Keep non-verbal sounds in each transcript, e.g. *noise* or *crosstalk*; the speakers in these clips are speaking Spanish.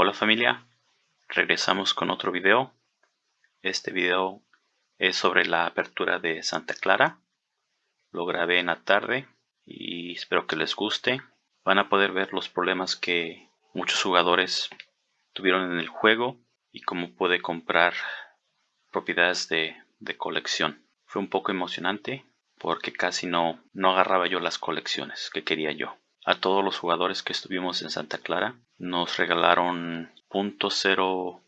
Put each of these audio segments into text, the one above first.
Hola familia, regresamos con otro video. Este video es sobre la apertura de Santa Clara. Lo grabé en la tarde y espero que les guste. Van a poder ver los problemas que muchos jugadores tuvieron en el juego y cómo puede comprar propiedades de, de colección. Fue un poco emocionante porque casi no, no agarraba yo las colecciones que quería yo. A todos los jugadores que estuvimos en Santa Clara nos regalaron .05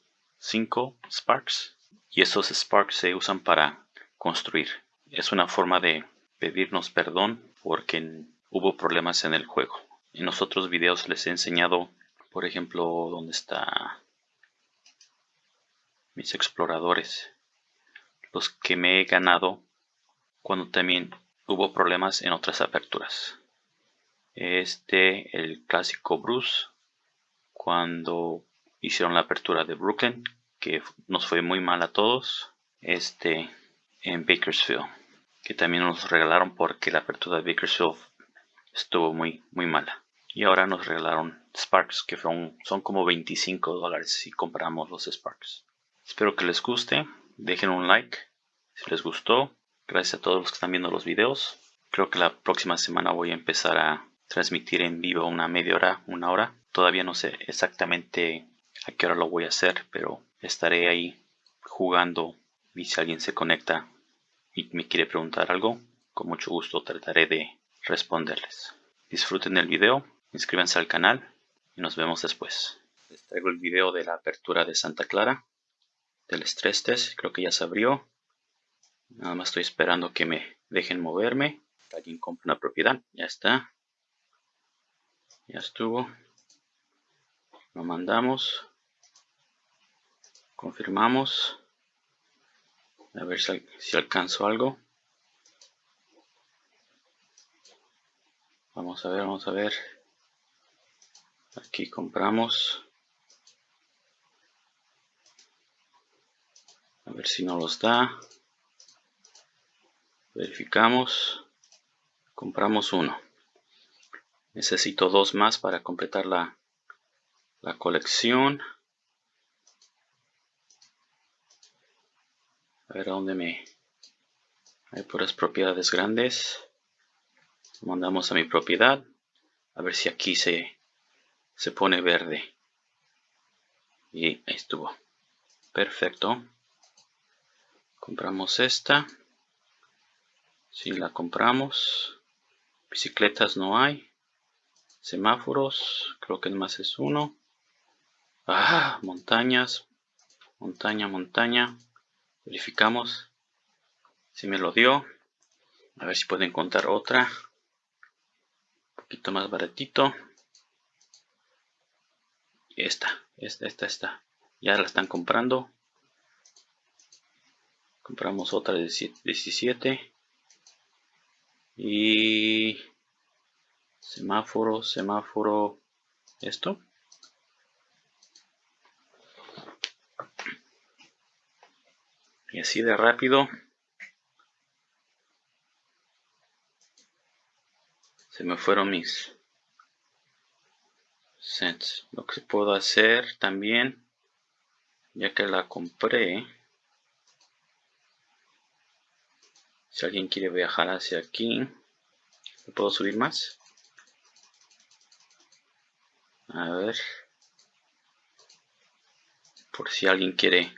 Sparks y esos Sparks se usan para construir. Es una forma de pedirnos perdón porque hubo problemas en el juego. En los otros videos les he enseñado, por ejemplo, dónde está mis exploradores, los que me he ganado cuando también hubo problemas en otras aperturas. Este, el clásico Bruce, cuando hicieron la apertura de Brooklyn, que nos fue muy mal a todos. Este, en Bakersfield, que también nos regalaron porque la apertura de Bakersfield estuvo muy, muy mala. Y ahora nos regalaron Sparks, que son, son como 25 dólares si compramos los Sparks. Espero que les guste. Dejen un like si les gustó. Gracias a todos los que están viendo los videos. Creo que la próxima semana voy a empezar a transmitir en vivo una media hora, una hora. Todavía no sé exactamente a qué hora lo voy a hacer, pero estaré ahí jugando y si alguien se conecta y me quiere preguntar algo, con mucho gusto trataré de responderles. Disfruten el video, inscríbanse al canal y nos vemos después. Les traigo el video de la apertura de Santa Clara, del estrés test, creo que ya se abrió. Nada más estoy esperando que me dejen moverme. Alguien compra una propiedad, ya está. Ya estuvo. Lo mandamos. Confirmamos. A ver si, alcanzo algo. Vamos a ver, vamos a ver. Aquí compramos. A ver si no los da. Verificamos. Compramos uno. Necesito dos más para completar la, la colección. A ver a dónde me... Hay puras propiedades grandes. Mandamos a mi propiedad. A ver si aquí se, se pone verde. Y ahí estuvo. Perfecto. Compramos esta. Si la compramos. Bicicletas no hay semáforos creo que más es uno. Ah montañas montaña montaña. Verificamos si me lo dio. A ver si puedo encontrar otra. Un poquito más baratito. Esta esta esta esta. Ya la están comprando. Compramos otra de 17 y semáforo, semáforo, esto. Y así de rápido se me fueron mis cents. Lo que puedo hacer también, ya que la compré, si alguien quiere viajar hacia aquí, puedo subir más? A ver. Por si alguien quiere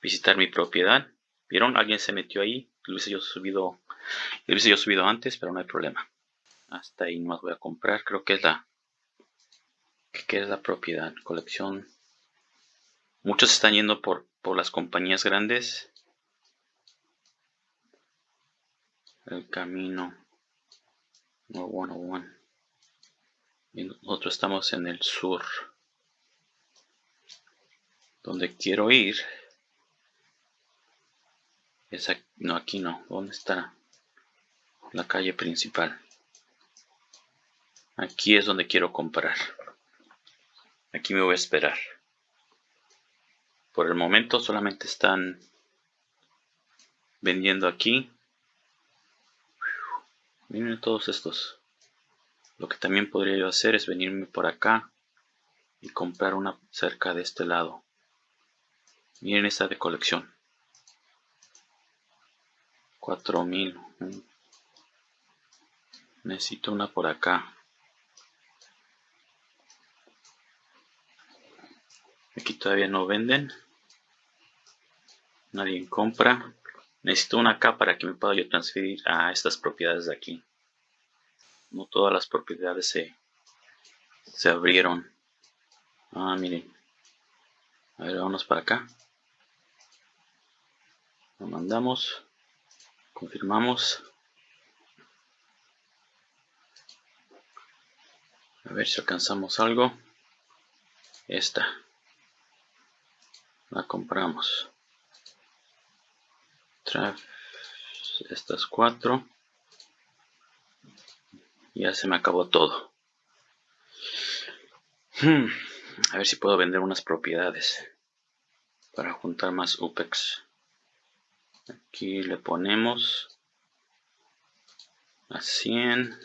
visitar mi propiedad. ¿Vieron? Alguien se metió ahí. Lo hubiese yo subido, lo hubiese yo subido antes, pero no hay problema. Hasta ahí más voy a comprar. Creo que es la que es la propiedad. Colección. Muchos están yendo por, por las compañías grandes. El camino. No, bueno, bueno nosotros estamos en el sur donde quiero ir. Es aquí, no aquí no. ¿dónde está la calle principal. Aquí es donde quiero comprar. Aquí me voy a esperar. Por el momento solamente están vendiendo aquí. Miren todos estos lo que también podría yo hacer es venirme por acá y comprar una cerca de este lado. Miren esta de colección. 4000. Necesito una por acá. Aquí todavía no venden. Nadie compra. Necesito una acá para que me pueda yo transferir a estas propiedades de aquí. No todas las propiedades se, se abrieron. Ah, miren. A ver, vámonos para acá. Lo mandamos. Confirmamos. A ver si alcanzamos algo. Esta. La compramos. estas cuatro. Ya se me acabó todo. Hmm, a ver si puedo vender unas propiedades para juntar más UPEX. Aquí le ponemos a 100.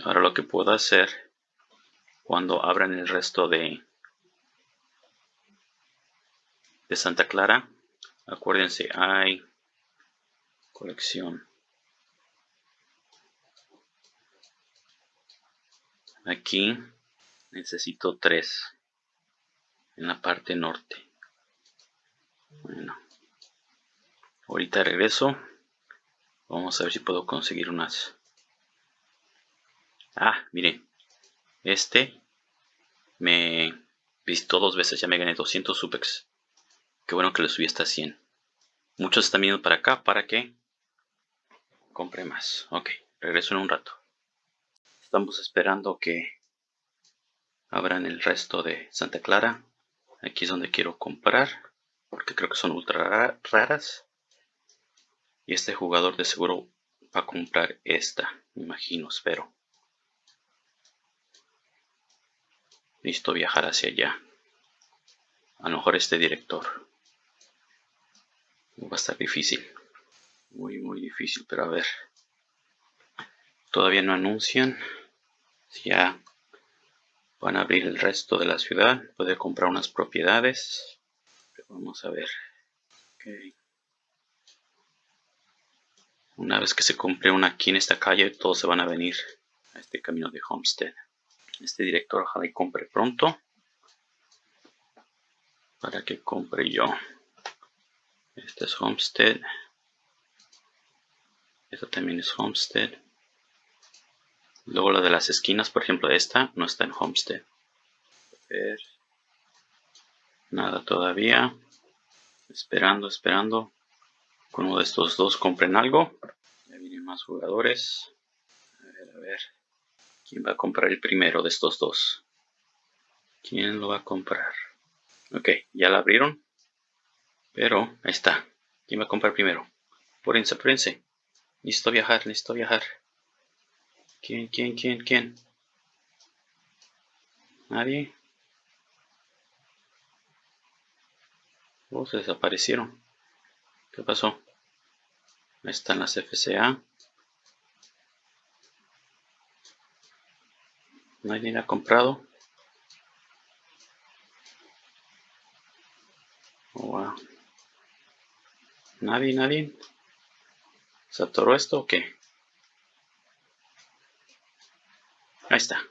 Ahora lo que puedo hacer cuando abran el resto de, de Santa Clara, acuérdense, hay colección. Aquí necesito tres en la parte norte. Bueno, ahorita regreso. Vamos a ver si puedo conseguir unas Ah, miren. Este me visitó dos veces. Ya me gané 200 supex. Qué bueno que le subí hasta 100. Muchos están viendo para acá para que compre más. Ok, regreso en un rato. Estamos esperando que abran el resto de Santa Clara. Aquí es donde quiero comprar. Porque creo que son ultra raras. Y este jugador de seguro va a comprar esta. Me imagino, espero. Listo viajar hacia allá. A lo mejor este director. Va a estar difícil. Muy, muy difícil, pero a ver. Todavía no anuncian. Si ya van a abrir el resto de la ciudad. Puede comprar unas propiedades. vamos a ver. Una vez que se compre una aquí en esta calle, todos se van a venir a este camino de Homestead. Este director ojalá y compre pronto. Para que compre yo. Este es Homestead. Esta también es Homestead. Luego la de las esquinas, por ejemplo, esta no está en Homestead. Nada todavía. Esperando, esperando. Con uno de estos dos compren algo. Ya vienen más jugadores. A ver, a ver. ¿Quién va a comprar el primero de estos dos? ¿Quién lo va a comprar? Ok, ya la abrieron. Pero, ahí está. ¿Quién va a comprar primero? Apúrense, apúrense. Listo viajar, listo viajar. ¿Quién, quién, quién, quién? ¿Nadie? Oh, se desaparecieron. ¿Qué pasó? Ahí están las FCA. Nadie ha comprado. Oh. Nadie, nadie. ¿Se atoró esto o qué? Ahí está.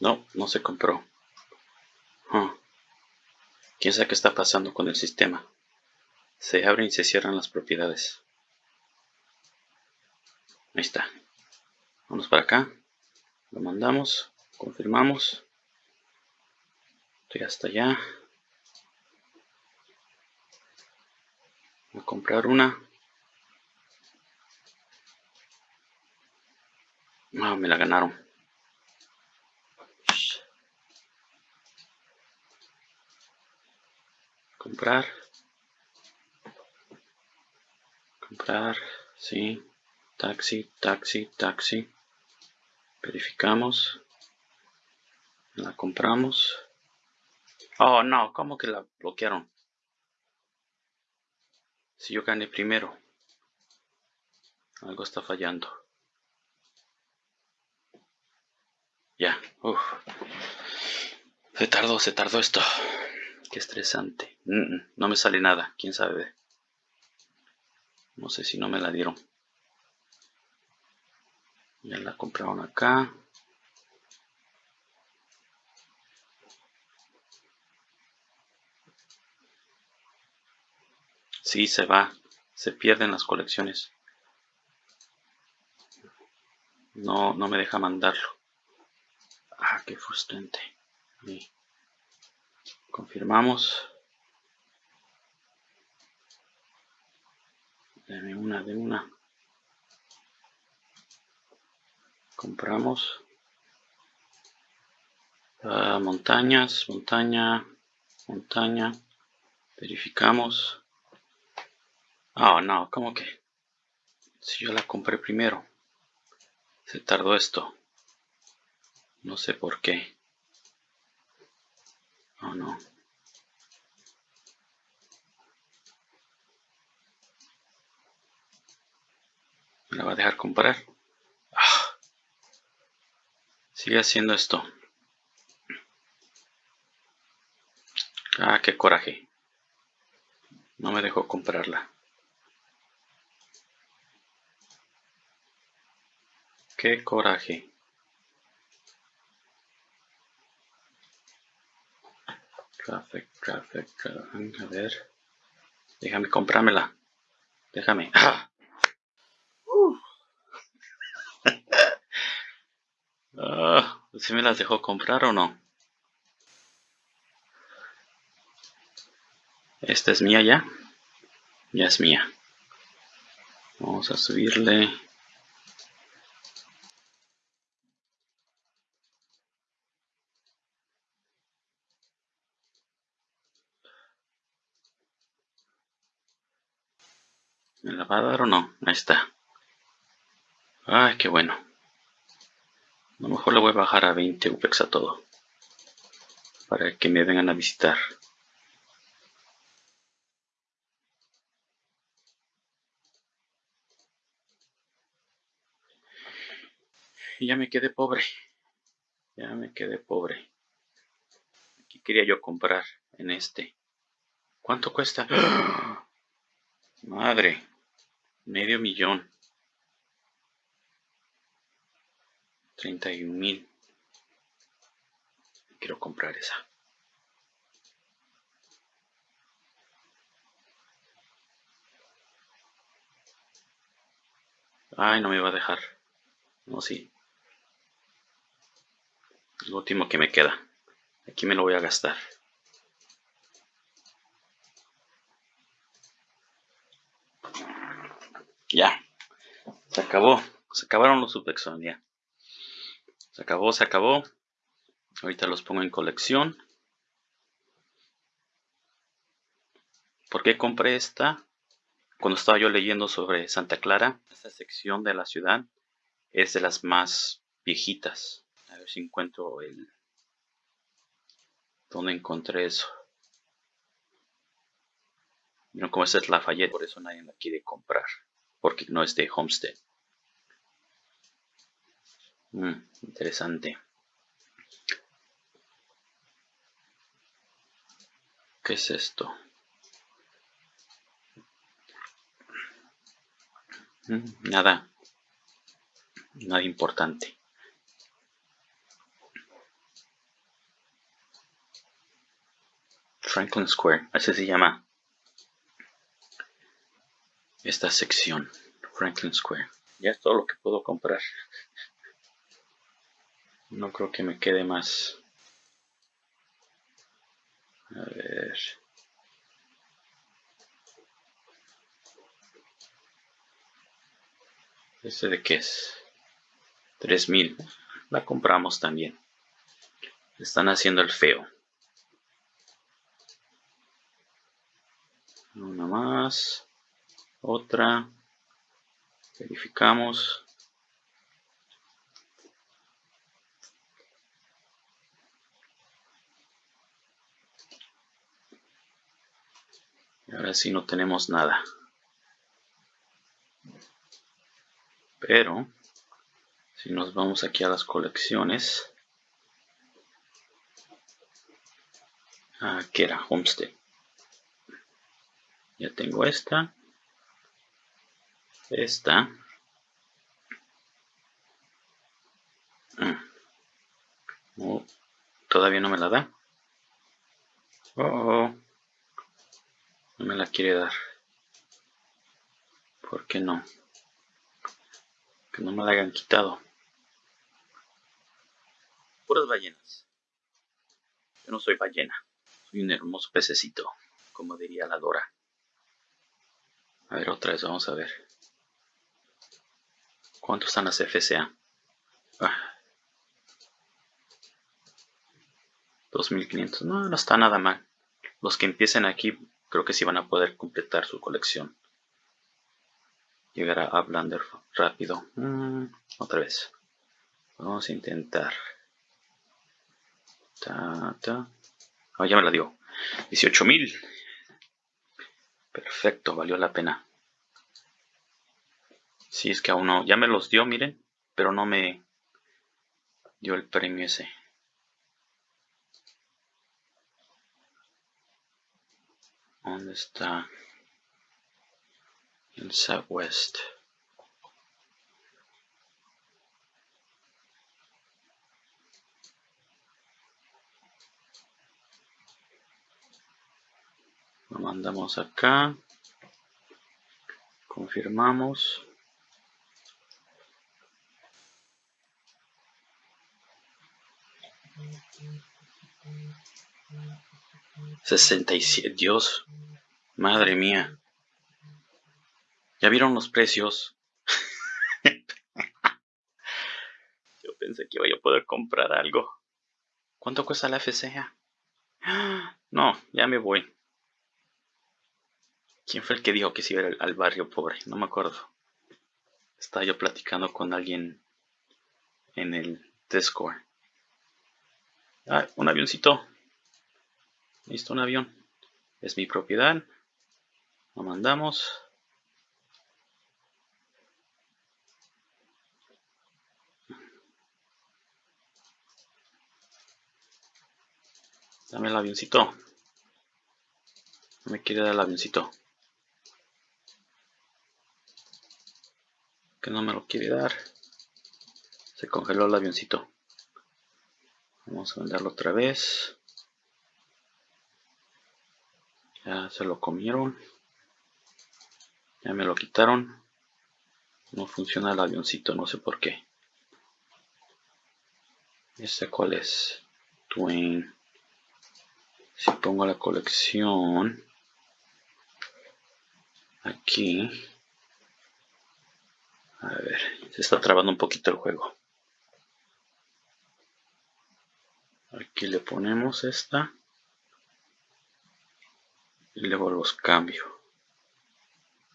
No, no se compró. ¿Quién sabe qué está pasando con el sistema? Se abren y se cierran las propiedades. Ahí está. Vamos para acá. Lo mandamos. Confirmamos. Estoy hasta allá. A comprar una. Me la ganaron. Comprar. Comprar. Sí. Taxi, taxi, taxi verificamos la compramos Oh, no, ¿cómo que la bloquearon? Si yo gané primero. Algo está fallando. Ya. Se tardó, se tardó esto. Qué estresante. no me sale nada, quién sabe. No sé si no me la dieron. Ya la compraron acá. Sí, se va. Se pierden las colecciones. No, no me deja mandarlo. Ah, qué frustrante. Confirmamos. Deme una, de una. Compramos. Ah, montañas, montaña, montaña. Verificamos. Oh, no, ¿cómo que? Si yo la compré primero. Se tardó esto. No sé por qué. Oh, no. ¿Me la va a dejar comprar? Sigue haciendo esto. Ah, qué coraje. No me dejó comprarla. Qué coraje. Traffic, traffic, a ver. Déjame comprármela. Déjame. ¡Ah! Ah ¿Sí me las dejó comprar o no? Esta es mía ya. Ya es mía. Vamos a subirle ¿Me la va a dar o no? Ahí está. Ay, qué bueno. A lo mejor le voy a bajar a 20 UPEX a todo. Para que me vengan a visitar. Y ya me quedé pobre. Ya me quedé pobre. Aquí quería yo comprar en este. ¿Cuánto cuesta? *gasps* Madre. Medio millón. 31 mil. Quiero comprar esa. Ay, no me va a dejar. No, sí. Lo último que me queda. Aquí me lo voy a gastar. Ya. Se acabó. Se acabaron los Subexon, ya. Se acabó, se acabó. Ahorita los pongo en colección. ¿Por qué compré esta? Cuando estaba yo leyendo sobre Santa Clara, esta sección de la ciudad es de las más viejitas. A ver si encuentro el... ¿Dónde encontré eso? No, como esta es Lafayette, por eso nadie la quiere comprar porque no es de Homestead. Mm, interesante. ¿Qué es esto? Mm, nada. Nada importante. Franklin Square, así se llama esta sección, Franklin Square. Ya es todo lo que puedo comprar. No creo que me quede más. A ver. ¿Este de qué es? 3000. La compramos también. Están haciendo el feo. Una más otra verificamos ahora sí no tenemos nada. Pero, si nos vamos aquí a las colecciones, aquí era Homestead. Ya tengo esta, esta, mm. todavía no me la da. Oh, oh, no me la quiere dar. ¿Por qué no? Que no me la hayan quitado. Puras ballenas. Yo no soy ballena. Soy un hermoso pececito, como diría la Dora. A ver, otra vez, vamos a ver. ¿Cuánto están las FCA? 2500. Ah. No, no está nada mal. Los que empiecen aquí creo que sí van a poder completar su colección. Llegar a Blender rápido. Mm, otra vez. Vamos a intentar. Ta. Oh, ya me la dio. 18.000. Perfecto, valió la pena. Si es que aún no. Ya me los dio, miren. Pero no me dio el premio ese. ¿Dónde está? En Southwest. Lo mandamos acá. Confirmamos. 67. Dios, madre mía. ¿Ya vieron los precios? *laughs* Yo pensé que iba a poder comprar algo. ¿Cuánto cuesta la FCA? No, ya me voy. ¿Quién fue el que dijo que se iba al, al barrio pobre? No me acuerdo. Estaba yo platicando con alguien en el Discord. Ah, un avioncito. Listo, un avión. Es mi propiedad. Lo mandamos. Dame el avioncito. No me quiere dar el avioncito. que no me lo quiere dar. Se congeló el avioncito. Vamos a venderlo otra vez. Ya se lo comieron. Ya me lo quitaron. No funciona el avioncito, no sé por qué. ¿Este cuál es? Twin. Si pongo la colección aquí a ver, se está trabando un poquito el juego. Aquí le ponemos esta. Y luego los cambio.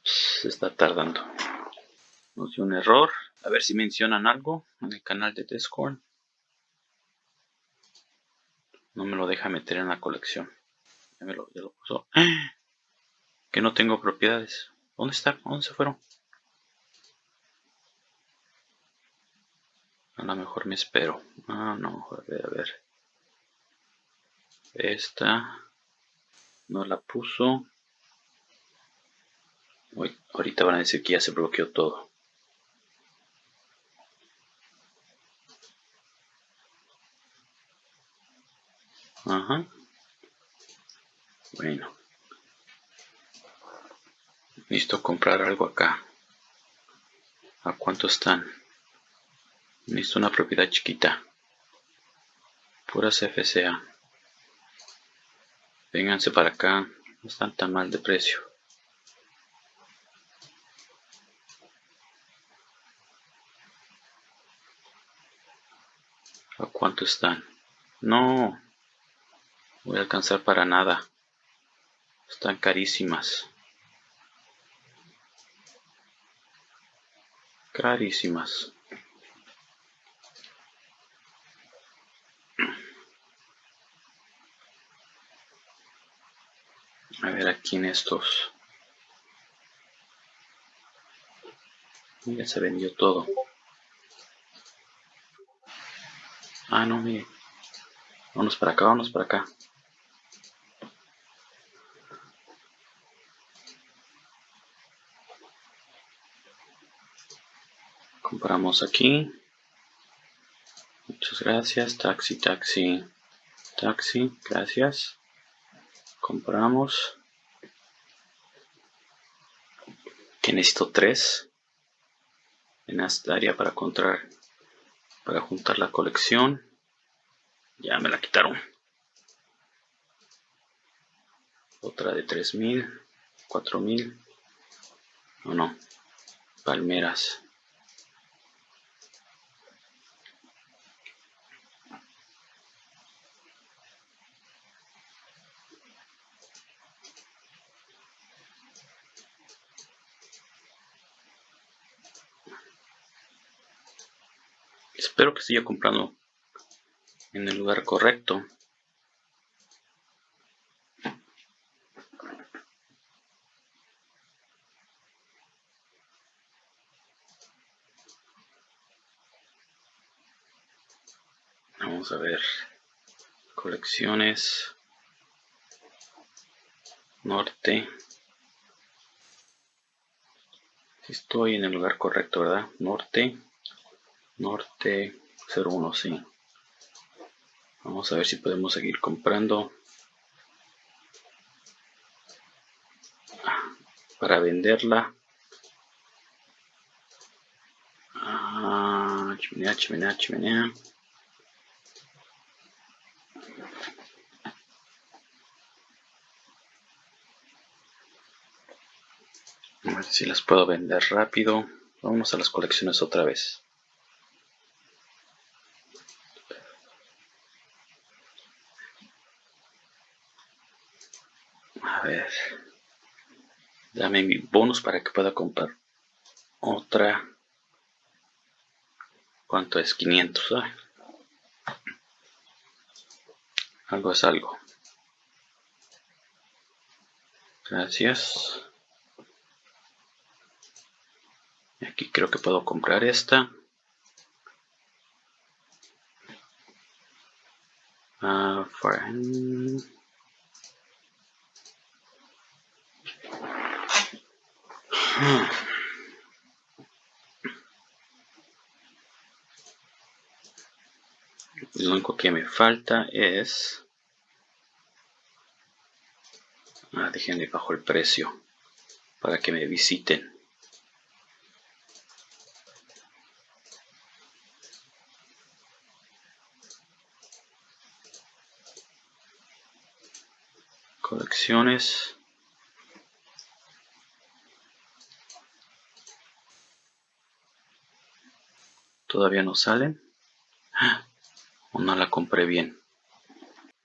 Se está tardando. Nos dio un error. A ver si mencionan algo en el canal de Discord. No me lo deja meter en la colección. Ya me lo, puso. *gasps* Que no tengo propiedades. ¿Dónde está? ¿Dónde se fueron? A lo mejor me espero. Ah, no, a ver, a ver. Esta no la puso. Ahorita van a decir que ya se bloqueó todo. Ajá. Bueno. Listo comprar algo acá. ¿A cuánto están? Necesito una propiedad chiquita. Puras FCA. Vénganse para acá. No están tan mal de precio. ¿A cuánto están? No. Voy a alcanzar para nada. Están carísimas. Carísimas. A ver aquí en estos. Ya se vendió todo. Ah, no, mire. Vamos para acá, vamos para acá. Compramos aquí. Muchas gracias. Taxi, taxi, taxi. Gracias. Compramos. Que necesito tres en esta área para encontrar para juntar la colección. Ya me la quitaron. Otra de 3000 4000 no no. Palmeras Siga comprando en el lugar correcto. Vamos a ver. Colecciones. Norte. Estoy en el lugar correcto, ¿verdad? Norte norte 01 sí. Vamos a ver si podemos seguir comprando. Para venderla. Ah, chimenea, chimenea, chimenea. A ver si las puedo vender rápido. Vamos a las colecciones otra vez ver. Dame mi bonus para que pueda comprar otra. ¿Cuánto es? 500. Algo es algo. Gracias. Aquí creo que puedo comprar esta. Uh, Lo único que me falta es... Ah, déjenle bajo el precio para que me visiten. Colecciones. Todavía no salen. O no la compré bien.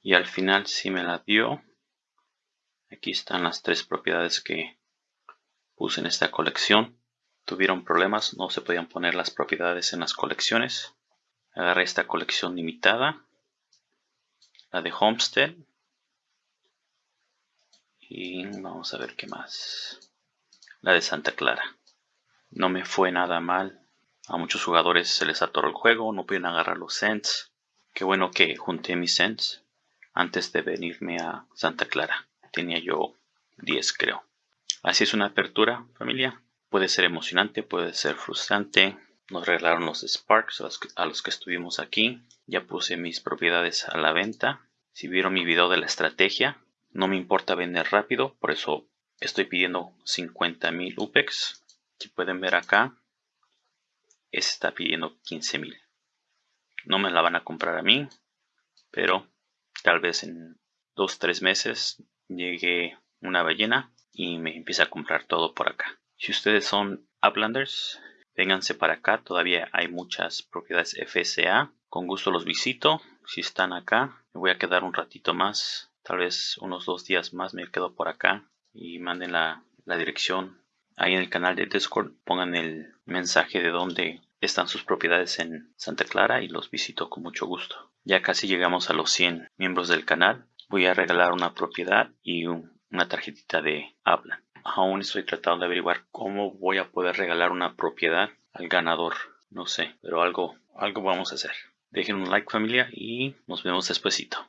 Y al final sí me la dio. Aquí están las tres propiedades que puse en esta colección. Tuvieron problemas, no se podían poner las propiedades en las colecciones. Agarré esta colección limitada. La de Homestead. Y vamos a ver qué más. La de Santa Clara. No me fue nada mal a muchos jugadores se les atoró el juego, no pueden agarrar los cents. Qué bueno que junté mis cents antes de venirme a Santa Clara. Tenía yo 10 creo. Así es una apertura, familia. Puede ser emocionante, puede ser frustrante. Nos regalaron los Sparks a los, que, a los que estuvimos aquí. Ya puse mis propiedades a la venta. Si vieron mi video de la estrategia, no me importa vender rápido, por eso estoy pidiendo 50.000 UPEX. Si pueden ver acá, está pidiendo 15.000. No me la van a comprar a mí, pero tal vez en 2-3 meses llegue una ballena y me empiece a comprar todo por acá. Si ustedes son Uplanders, vénganse para acá. Todavía hay muchas propiedades FSA. Con gusto los visito. Si están acá, me voy a quedar un ratito más. Tal vez unos dos días más me quedo por acá. Y manden la dirección ahí en el canal de Discord pongan el mensaje de dónde están sus propiedades en Santa Clara y los visito con mucho gusto. Ya casi llegamos a los 100 miembros del canal. Voy a regalar una propiedad y una tarjetita de habla. Aún estoy tratando de averiguar cómo voy a poder regalar una propiedad al ganador. No sé, pero algo, algo vamos a hacer. Dejen un like familia y nos vemos despuesito.